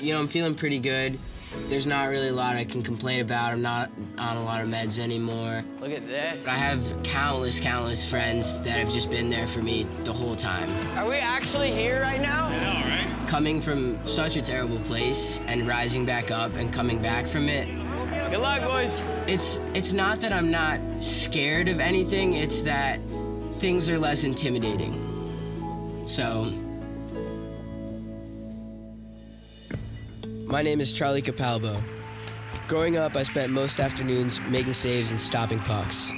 You know, I'm feeling pretty good. There's not really a lot I can complain about. I'm not on a lot of meds anymore. Look at this. But I have countless, countless friends that have just been there for me the whole time. Are we actually here right now? I know, right? Coming from such a terrible place and rising back up and coming back from it, Good luck, boys. it's it's not that I'm not scared of anything, it's that things are less intimidating. So My name is Charlie Capalbo. Growing up, I spent most afternoons making saves and stopping pucks.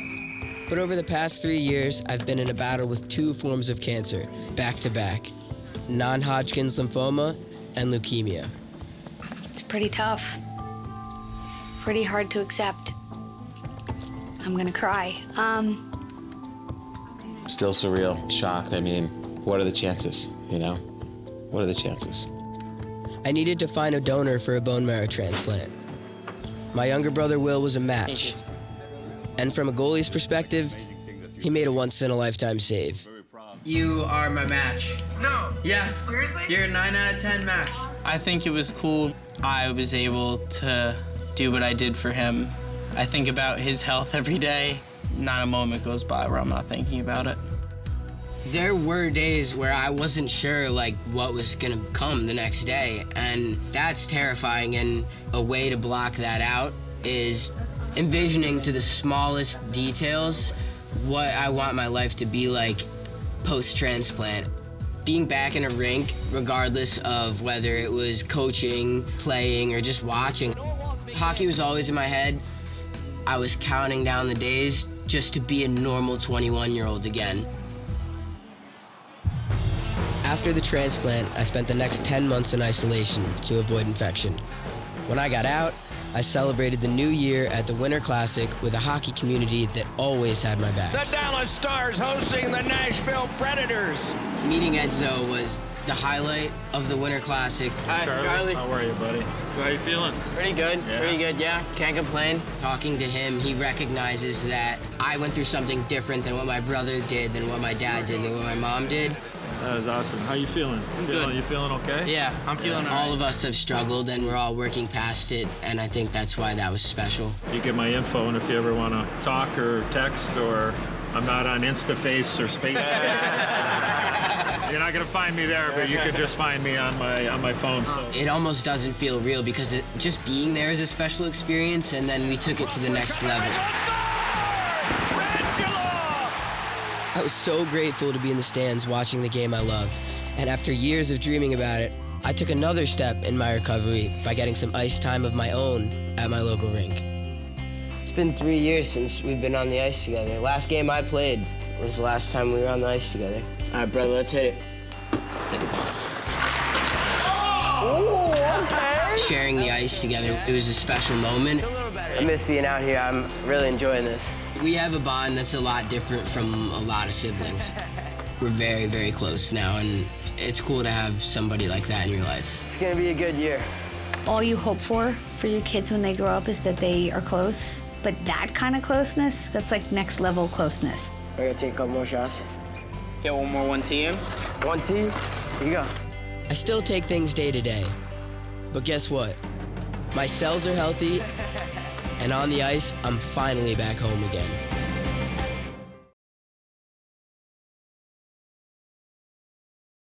But over the past three years, I've been in a battle with two forms of cancer, back to back non Hodgkin's lymphoma and leukemia. It's pretty tough. Pretty hard to accept. I'm gonna cry. Um, Still surreal, shocked. I mean, what are the chances, you know? What are the chances? I needed to find a donor for a bone marrow transplant. My younger brother Will was a match. And from a goalie's perspective, he made a once in a lifetime save. You are my match. No. Yeah. Seriously? You're a 9 out of 10 match. I think it was cool. I was able to do what I did for him. I think about his health every day. Not a moment goes by where I'm not thinking about it. There were days where I wasn't sure like what was gonna come the next day, and that's terrifying. And a way to block that out is envisioning to the smallest details what I want my life to be like post-transplant. Being back in a rink, regardless of whether it was coaching, playing, or just watching, hockey was always in my head. I was counting down the days just to be a normal 21-year-old again. After the transplant, I spent the next 10 months in isolation to avoid infection. When I got out, I celebrated the new year at the Winter Classic with a hockey community that always had my back. The Dallas Stars hosting the Nashville Predators. Meeting Edzo was the highlight of the Winter Classic. Hi, Charlie. How are you, buddy? How are you feeling? Pretty good. Yeah. Pretty good, yeah. Can't complain. Talking to him, he recognizes that I went through something different than what my brother did, than what my dad did, than what my mom did. That is awesome. How you feeling? I'm feeling, good. You feeling okay? Yeah, I'm feeling all All right. of us have struggled and we're all working past it, and I think that's why that was special. You get my info, and if you ever want to talk or text, or I'm not on InstaFace or Space. You're not gonna find me there, but you could just find me on my on my phone. So. It almost doesn't feel real because it, just being there is a special experience, and then we took it to the next level. I was so grateful to be in the stands watching the game I love, and after years of dreaming about it, I took another step in my recovery by getting some ice time of my own at my local rink. It's been three years since we've been on the ice together. Last game I played was the last time we were on the ice together. All right, brother, let's hit it. Oh, Sharing the ice together, it was a special moment. I miss being out here. I'm really enjoying this. We have a bond that's a lot different from a lot of siblings. We're very, very close now, and it's cool to have somebody like that in your life. It's gonna be a good year. all you hope for for your kids when they grow up is that they are close. But that kind of closeness, that's like next level closeness. We're gonna take a couple more shots. Get one more one T in. One T, here you go. I still take things day to day, but guess what? My cells are healthy, and on the ice, I'm finally back home again.